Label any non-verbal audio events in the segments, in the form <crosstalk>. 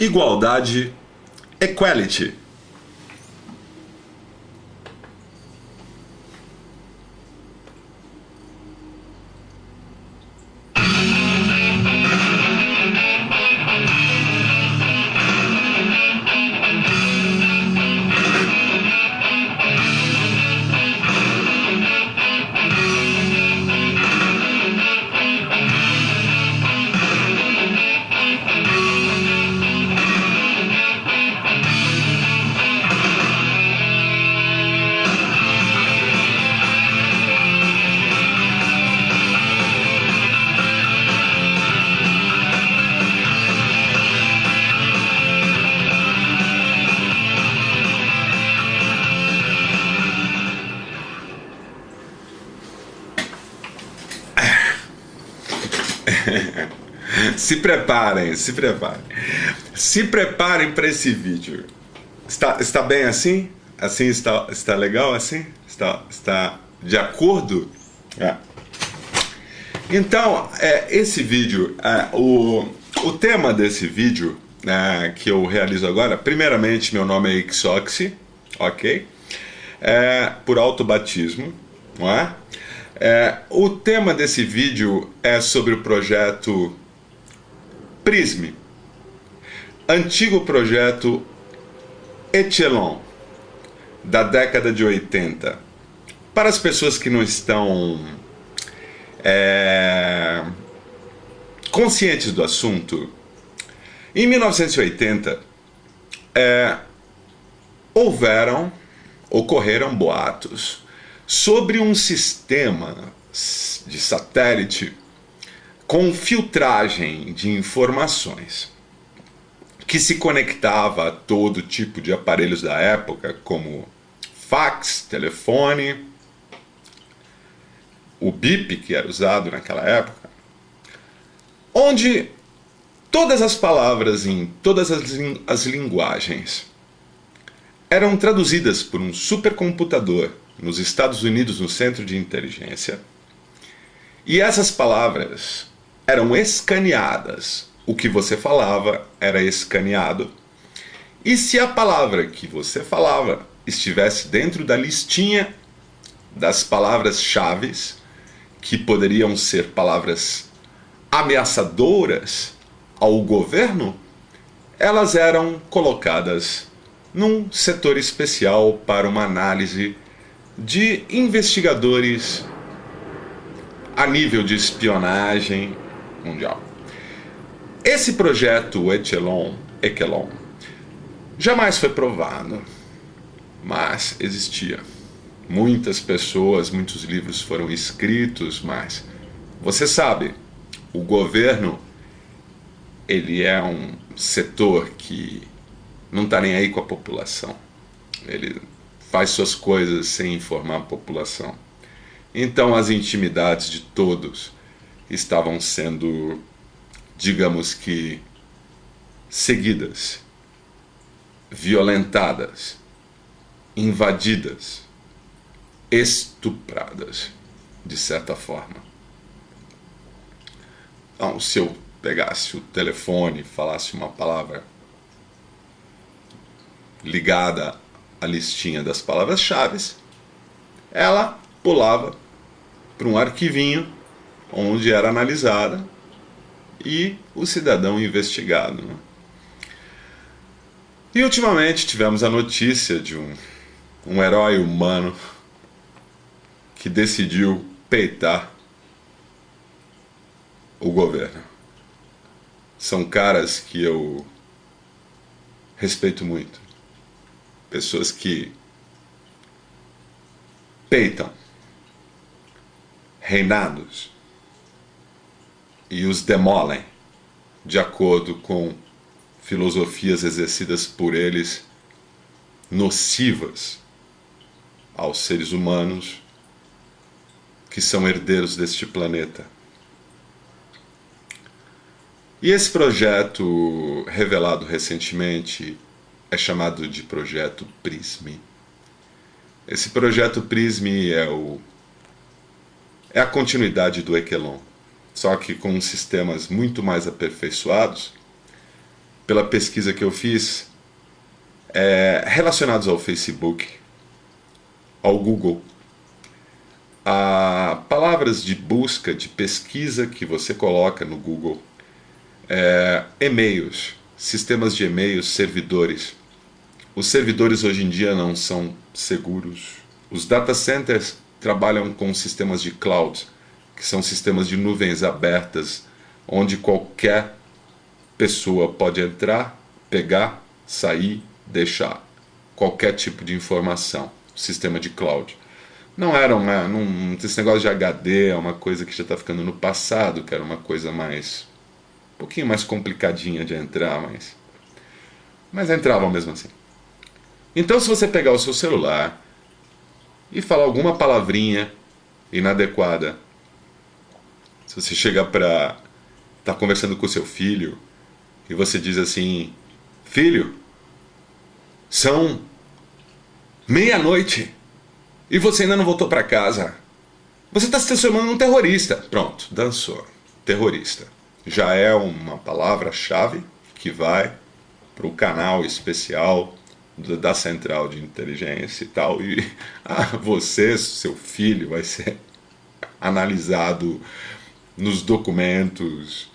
igualdade, equality. Se preparem, se preparem. Se preparem para esse vídeo. Está, está bem assim? Assim está, está legal assim? Está, está de acordo? É. Então, é, esse vídeo, é, o, o tema desse vídeo é, que eu realizo agora, primeiramente meu nome é Ixoxi, ok? É, por autobatismo, não é? É, o tema desse vídeo é sobre o projeto Prisme, antigo projeto Echelon, da década de 80. Para as pessoas que não estão é, conscientes do assunto, em 1980 é, houveram, ocorreram boatos sobre um sistema de satélite com filtragem de informações que se conectava a todo tipo de aparelhos da época, como fax, telefone, o BIP que era usado naquela época, onde todas as palavras em todas as, as linguagens eram traduzidas por um supercomputador nos Estados Unidos no centro de inteligência, e essas palavras eram escaneadas. O que você falava era escaneado. E se a palavra que você falava estivesse dentro da listinha das palavras-chave, que poderiam ser palavras ameaçadoras ao governo, elas eram colocadas num setor especial para uma análise de investigadores a nível de espionagem mundial. Esse projeto Echelon, Echelon jamais foi provado, mas existia. Muitas pessoas, muitos livros foram escritos, mas você sabe, o governo ele é um setor que não está nem aí com a população. Ele faz suas coisas sem informar a população. Então as intimidades de todos estavam sendo, digamos que, seguidas, violentadas, invadidas, estupradas, de certa forma. Então, se eu pegasse o telefone e falasse uma palavra ligada à listinha das palavras-chave, ela pulava para um arquivinho onde era analisada e o cidadão investigado. Né? E ultimamente tivemos a notícia de um, um herói humano que decidiu peitar o governo. São caras que eu respeito muito. Pessoas que peitam reinados e os demolem de acordo com filosofias exercidas por eles nocivas aos seres humanos que são herdeiros deste planeta. E esse projeto revelado recentemente é chamado de projeto PRISME. Esse projeto PRISME é o é a continuidade do Equelon só que com sistemas muito mais aperfeiçoados, pela pesquisa que eu fiz, é, relacionados ao Facebook, ao Google, a palavras de busca, de pesquisa que você coloca no Google, é, e-mails, sistemas de e-mails, servidores. Os servidores hoje em dia não são seguros. Os data centers trabalham com sistemas de cloud, que são sistemas de nuvens abertas, onde qualquer pessoa pode entrar, pegar, sair, deixar qualquer tipo de informação. Sistema de cloud. Não era uma. Não, esse negócio de HD é uma coisa que já está ficando no passado, que era uma coisa mais. um pouquinho mais complicadinha de entrar, mas. Mas entrava mesmo assim. Então, se você pegar o seu celular e falar alguma palavrinha inadequada, se você chegar para tá conversando com seu filho e você diz assim: Filho, são meia-noite e você ainda não voltou para casa. Você está se transformando num terrorista. Pronto, dançou. Terrorista. Já é uma palavra-chave que vai para o canal especial da central de inteligência e tal. E <laughs> ah, você, seu filho, vai ser analisado nos documentos,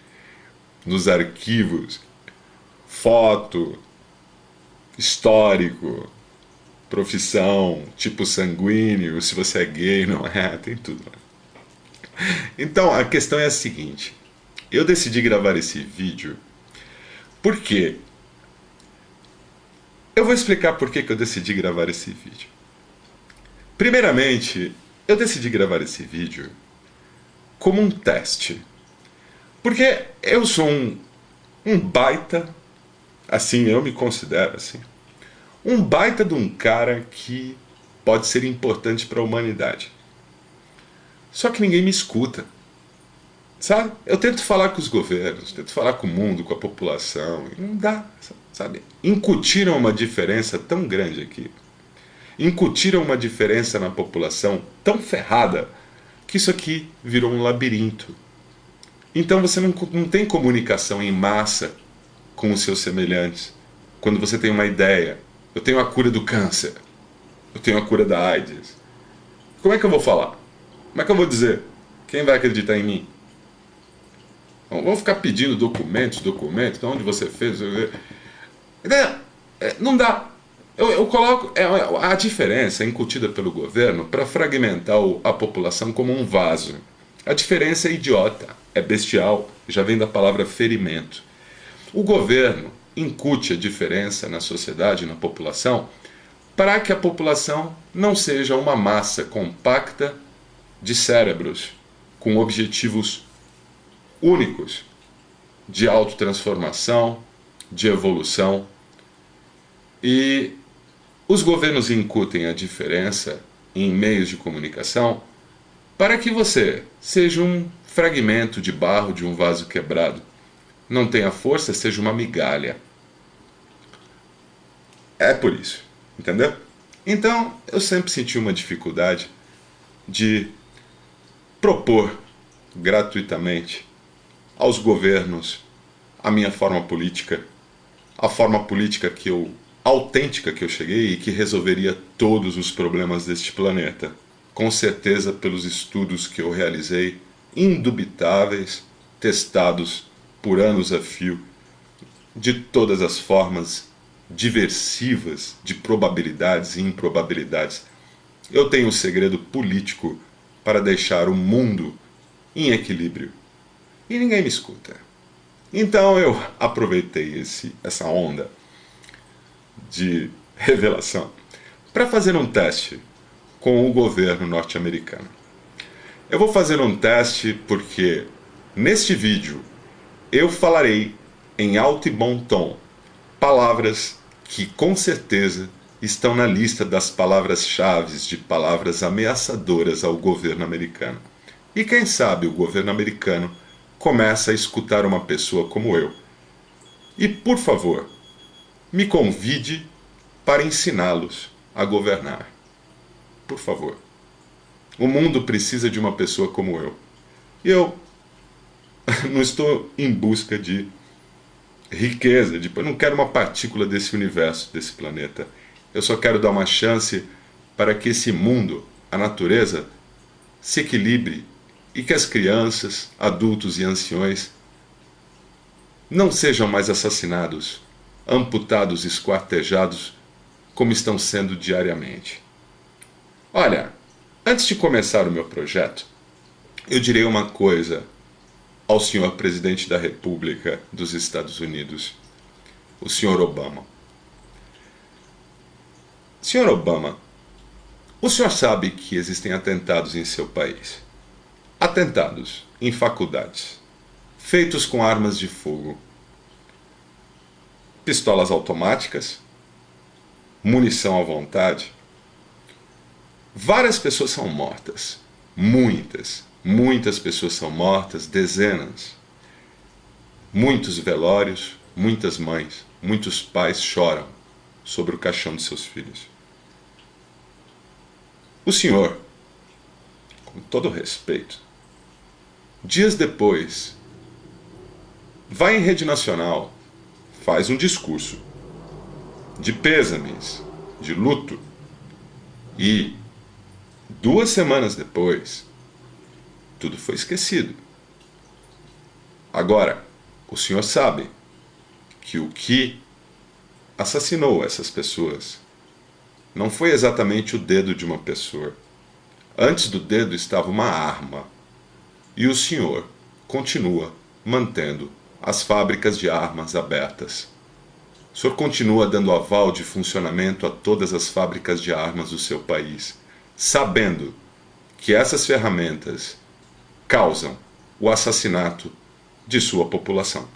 nos arquivos, foto, histórico, profissão, tipo sanguíneo, se você é gay, não é, <laughs> tem tudo. Então a questão é a seguinte: eu decidi gravar esse vídeo porque eu vou explicar por que, que eu decidi gravar esse vídeo. Primeiramente, eu decidi gravar esse vídeo como um teste. Porque eu sou um, um baita, assim, eu me considero assim, um baita de um cara que pode ser importante para a humanidade. Só que ninguém me escuta. Sabe? Eu tento falar com os governos, tento falar com o mundo, com a população, e não dá, sabe? Incutiram uma diferença tão grande aqui. Incutiram uma diferença na população tão ferrada que isso aqui virou um labirinto. Então você não, não tem comunicação em massa com os seus semelhantes. Quando você tem uma ideia, eu tenho a cura do câncer, eu tenho a cura da AIDS. Como é que eu vou falar? Como é que eu vou dizer? Quem vai acreditar em mim? Vamos ficar pedindo documentos, documentos, onde você fez. É, não dá. Eu, eu coloco é, a diferença incutida pelo governo para fragmentar a população como um vaso. A diferença é idiota, é bestial, já vem da palavra ferimento. O governo incute a diferença na sociedade, na população, para que a população não seja uma massa compacta de cérebros com objetivos únicos de autotransformação, de evolução. E os governos incutem a diferença em meios de comunicação para que você seja um fragmento de barro de um vaso quebrado. Não tenha força, seja uma migalha. É por isso, entendeu? Então, eu sempre senti uma dificuldade de propor gratuitamente aos governos a minha forma política, a forma política que eu autêntica que eu cheguei e que resolveria todos os problemas deste planeta. Com certeza pelos estudos que eu realizei, indubitáveis, testados por anos a fio, de todas as formas diversivas de probabilidades e improbabilidades. Eu tenho um segredo político para deixar o mundo em equilíbrio e ninguém me escuta. Então eu aproveitei esse, essa onda de revelação para fazer um teste com o governo norte-americano. Eu vou fazer um teste porque neste vídeo eu falarei em alto e bom tom palavras que com certeza estão na lista das palavras-chave de palavras ameaçadoras ao governo americano. E quem sabe o governo americano começa a escutar uma pessoa como eu. E, por favor, me convide para ensiná-los a governar. Por favor. O mundo precisa de uma pessoa como eu. Eu <laughs> não estou em busca de riqueza, de, eu não quero uma partícula desse universo, desse planeta. Eu só quero dar uma chance para que esse mundo, a natureza, se equilibre e que as crianças, adultos e anciões não sejam mais assassinados, amputados, esquartejados, como estão sendo diariamente. Olha, antes de começar o meu projeto, eu direi uma coisa ao senhor presidente da República dos Estados Unidos, o senhor Obama. Senhor Obama, o senhor sabe que existem atentados em seu país. Atentados em faculdades, feitos com armas de fogo, pistolas automáticas, munição à vontade. Várias pessoas são mortas, muitas, Muitas pessoas são mortas, dezenas. Muitos velórios, muitas mães, muitos pais choram sobre o caixão de seus filhos. O senhor, com todo respeito, dias depois, vai em rede nacional, faz um discurso de pêsames, de luto, e duas semanas depois, tudo foi esquecido. Agora, o senhor sabe que o que assassinou essas pessoas não foi exatamente o dedo de uma pessoa. Antes do dedo estava uma arma. E o senhor continua mantendo as fábricas de armas abertas. O senhor continua dando aval de funcionamento a todas as fábricas de armas do seu país, sabendo que essas ferramentas causam o assassinato de sua população.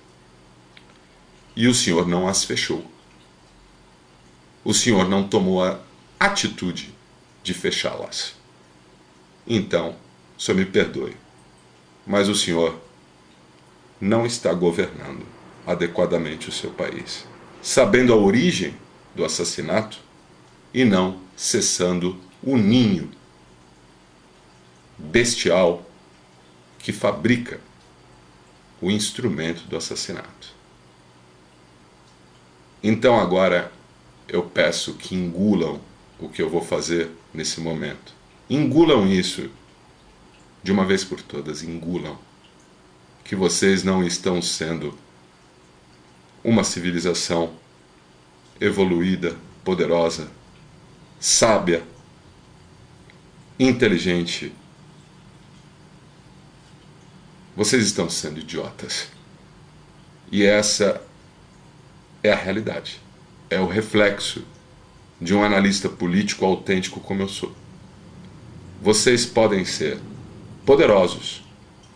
E o Senhor não as fechou. O Senhor não tomou a atitude de fechá-las. Então, Senhor me perdoe, mas o Senhor não está governando adequadamente o seu país, sabendo a origem do assassinato e não cessando o ninho bestial que fabrica o instrumento do assassinato. Então agora eu peço que engulam o que eu vou fazer nesse momento. Engulam isso de uma vez por todas, engulam que vocês não estão sendo uma civilização evoluída, poderosa, sábia, inteligente vocês estão sendo idiotas. E essa é a realidade. É o reflexo de um analista político autêntico como eu sou. Vocês podem ser poderosos,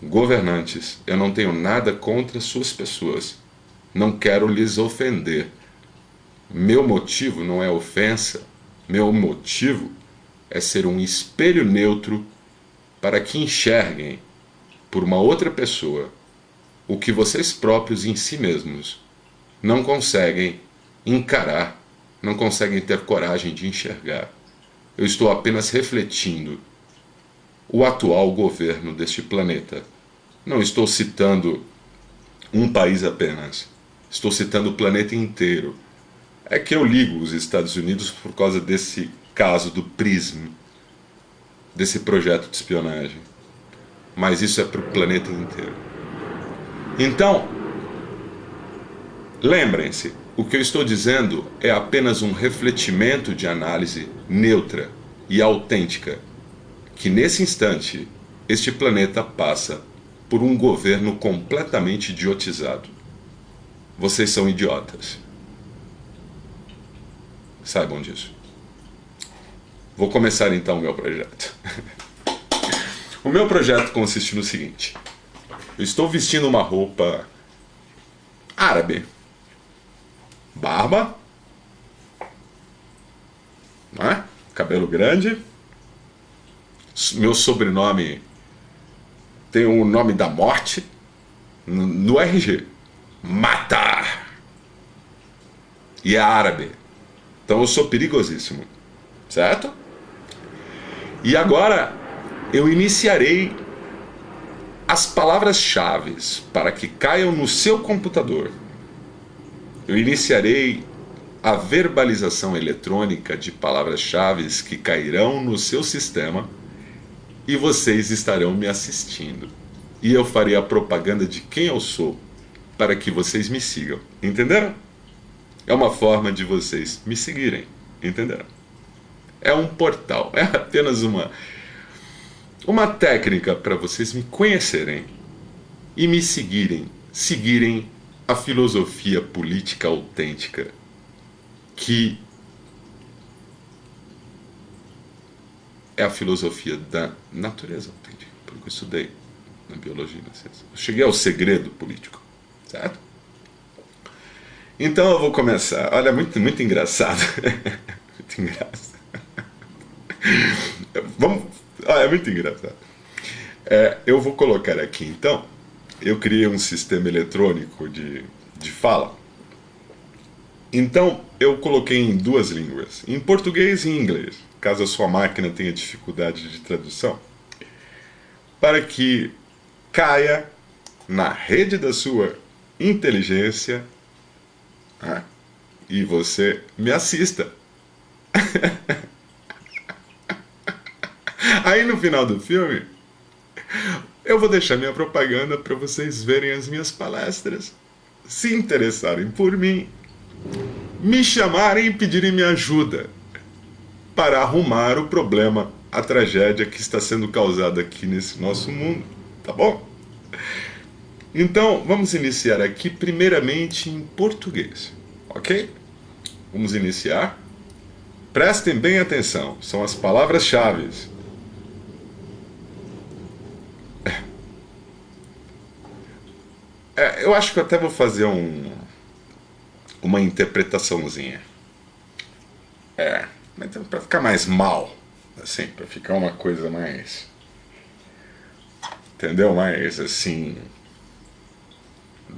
governantes. Eu não tenho nada contra suas pessoas. Não quero lhes ofender. Meu motivo não é ofensa. Meu motivo é ser um espelho neutro para que enxerguem por uma outra pessoa o que vocês próprios em si mesmos não conseguem encarar, não conseguem ter coragem de enxergar. Eu estou apenas refletindo o atual governo deste planeta. Não estou citando um país apenas. Estou citando o planeta inteiro. É que eu ligo os Estados Unidos por causa desse caso do PRISM, desse projeto de espionagem mas isso é para o planeta inteiro. Então, lembrem-se, o que eu estou dizendo é apenas um refletimento de análise neutra e autêntica, que nesse instante este planeta passa por um governo completamente idiotizado. Vocês são idiotas. Saibam disso. Vou começar então o meu projeto. <laughs> O meu projeto consiste no seguinte: eu estou vestindo uma roupa árabe, barba, né? cabelo grande, meu sobrenome tem o nome da morte no, RG, matar, e é árabe, então eu sou perigosíssimo, certo? E agora eu iniciarei as palavras-chave para que caiam no seu computador. Eu iniciarei a verbalização eletrônica de palavras-chave que cairão no seu sistema e vocês estarão me assistindo. E eu farei a propaganda de quem eu sou para que vocês me sigam. Entenderam? É uma forma de vocês me seguirem. Entenderam? É um portal, é apenas uma uma técnica para vocês me conhecerem e me seguirem, seguirem a filosofia política autêntica que é a filosofia da natureza autêntica, porque eu estudei na biologia e na ciência. Eu cheguei ao segredo político, certo? Então eu vou começar. Olha, muito, muito engraçado. <laughs> muito engraçado. Vamos. Ah, é muito engraçado. É, eu vou colocar aqui então. Eu criei um sistema eletrônico de, de fala. Então eu coloquei em duas línguas, em português e em inglês, caso a sua máquina tenha dificuldade de tradução, para que caia na rede da sua inteligência ah, e você me assista. <laughs> Aí no final do filme, eu vou deixar minha propaganda para vocês verem as minhas palestras, se interessarem por mim, me chamarem e pedirem minha ajuda para arrumar o problema, a tragédia que está sendo causada aqui nesse nosso mundo, tá bom? Então, vamos iniciar aqui primeiramente em português, ok? Vamos iniciar. Prestem bem atenção, são as palavras-chave. É, eu acho que eu até vou fazer um, uma interpretaçãozinha. É, então para ficar mais mal, assim, para ficar uma coisa mais. Entendeu? Mais assim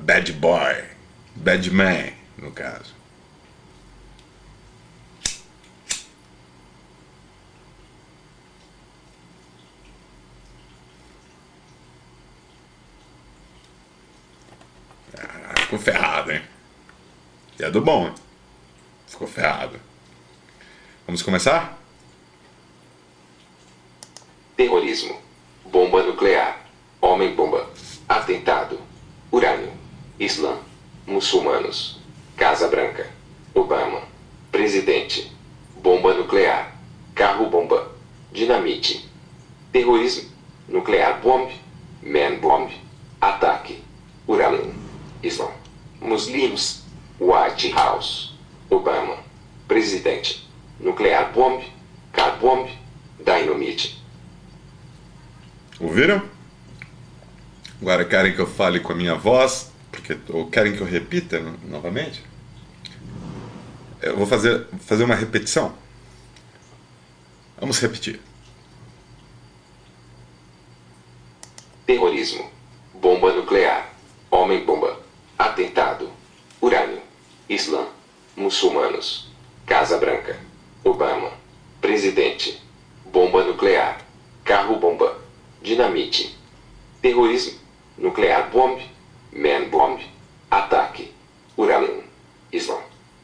bad boy, bad man, no caso. Ah, ficou ferrado, hein? E é do bom, hein? Ficou ferrado. Vamos começar? Terrorismo. Bomba nuclear. Homem-bomba. Atentado. Urânio. Islã, muçulmanos, Casa Branca, Obama, presidente, bomba nuclear, carro-bomba, dinamite, terrorismo, nuclear bomb, man bomb, ataque, urânio, Islã, muslims, White House, Obama, presidente, nuclear bomb, car bomb, dynamite. Ouviram? Agora querem que eu fale com a minha voz, porque ou querem que eu repita novamente? Eu vou fazer, fazer uma repetição. Vamos repetir. Terrorismo, bomba nuclear, homem-bomba, atentado, urânio, Islã, muçulmanos, Casa Branca, Obama, presidente, bomba nuclear, carro-bomba, dinamite, terrorismo, nuclear bomb, man bomb, ataque, urânio, Islã,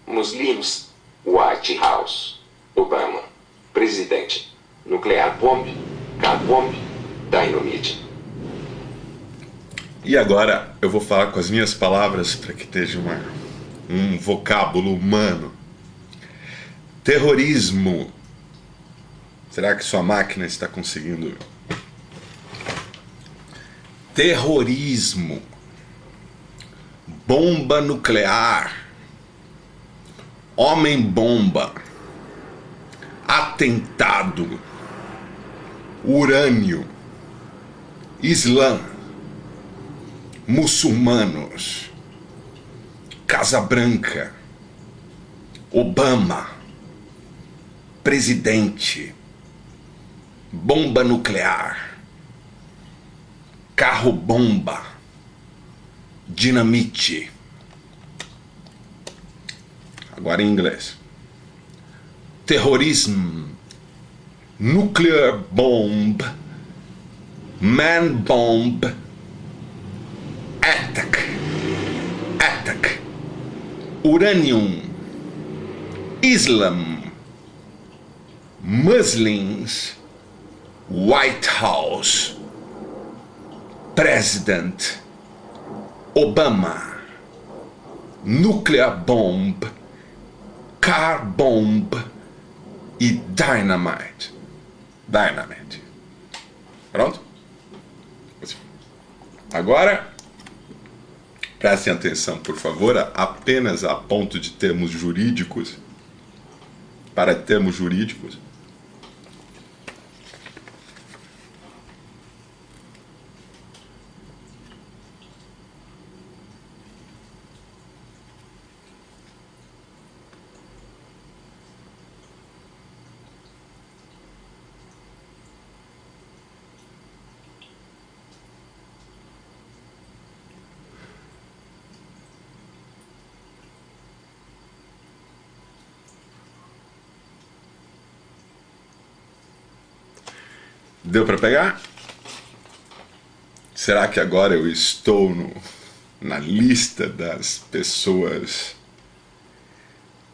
muslims, White House, Obama, presidente, nuclear bomb, car bomb, dynamite. E agora eu vou falar com as minhas palavras para que esteja uma, um vocábulo humano. Terrorismo. Será que sua máquina está conseguindo? Terrorismo, bomba nuclear, homem-bomba, atentado, urânio, Islã, muçulmanos, Casa Branca, Obama, presidente, bomba nuclear carro-bomba, dinamite. Agora em inglês. Terrorismo, nuclear bomb, man bomb, attack, attack, uranium, Islam, Muslims, White House, President, Obama, Nuclear Bomb, Car Bomb e Dynamite. Dynamite. Pronto? Agora, prestem atenção, por favor, apenas a ponto de termos jurídicos, para termos jurídicos. Deu para pegar? Será que agora eu estou no, na lista das pessoas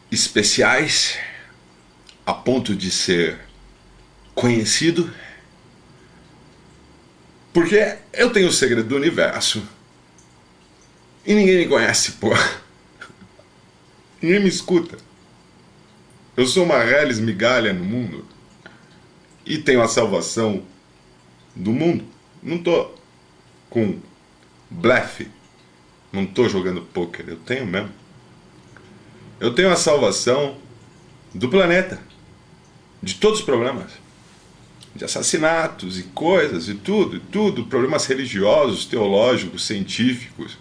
especiais a ponto de ser conhecido? Porque eu tenho o segredo do universo e ninguém me conhece, pô. <laughs> Ninguém me escuta. Eu sou uma reles migalha no mundo e tenho a salvação do mundo. Não tô com blefe, não tô jogando poker, eu tenho mesmo. Eu tenho a salvação do planeta, de todos os problemas, de assassinatos e coisas e tudo, e tudo, problemas religiosos, teológicos, científicos,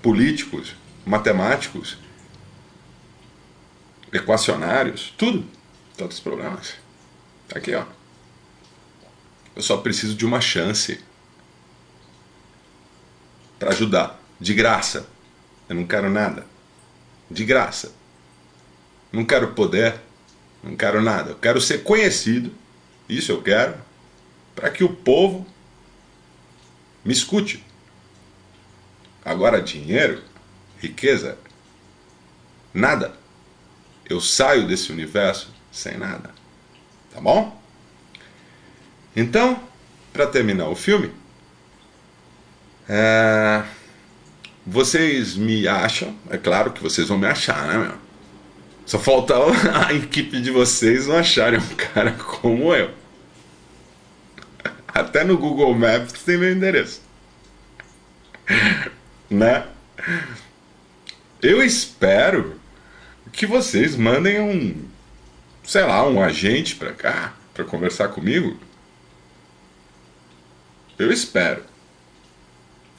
políticos, matemáticos, equacionários, tudo, todos os problemas. Tá aqui, ó. Eu só preciso de uma chance para ajudar, de graça. Eu não quero nada. De graça. Não quero poder, não quero nada. Eu quero ser conhecido. Isso eu quero para que o povo me escute. Agora dinheiro, riqueza, nada. Eu saio desse universo sem nada. Tá bom? Então, para terminar o filme, é... vocês me acham, é claro que vocês vão me achar, né, meu? Só falta <laughs> a equipe de vocês não acharem um cara como eu. <laughs> Até no Google Maps tem meu endereço. <laughs> né? Eu espero que vocês mandem um, sei lá, um agente para cá para conversar comigo eu espero.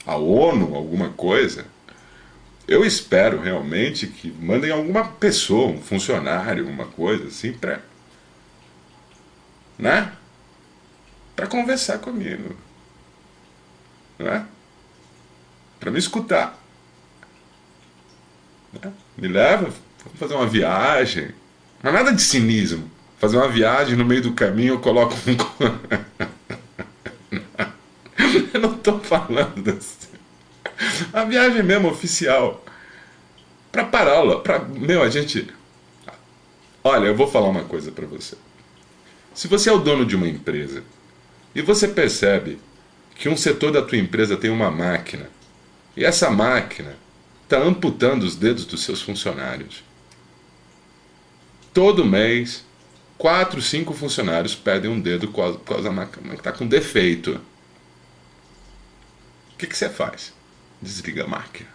A ONU, alguma coisa. Eu espero realmente que mandem alguma pessoa, um funcionário, uma coisa assim, para. Né? Para conversar comigo. Né? Para me escutar. Né? Me leva, vamos fazer uma viagem. Não é nada de cinismo. Fazer uma viagem no meio do caminho eu coloco um. <laughs> Eu não estou falando assim. A viagem mesmo oficial. Para pará-la. Pra... Meu, a gente. Olha, eu vou falar uma coisa para você. Se você é o dono de uma empresa e você percebe que um setor da tua empresa tem uma máquina e essa máquina está amputando os dedos dos seus funcionários. Todo mês, quatro, cinco funcionários perdem um dedo por causa da máquina que está com defeito. O que, que você faz? Desliga a máquina.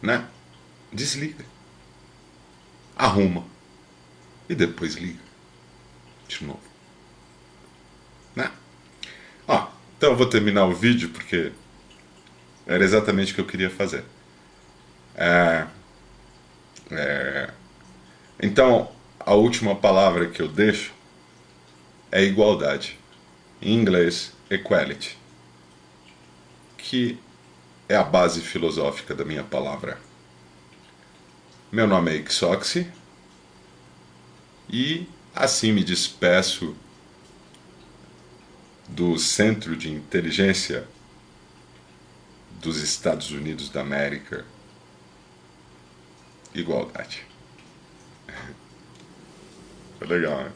Né? Desliga. Arruma. E depois liga. De novo. Né? Ó, então eu vou terminar o vídeo porque era exatamente o que eu queria fazer. É, é, então, a última palavra que eu deixo é igualdade. Em inglês, equality que é a base filosófica da minha palavra. Meu nome é Ixoxi e assim me despeço do Centro de Inteligência dos Estados Unidos da América, igualdade. <laughs> Legal, né?